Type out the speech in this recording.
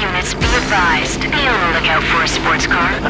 units be advised. Be on the lookout for a sports car.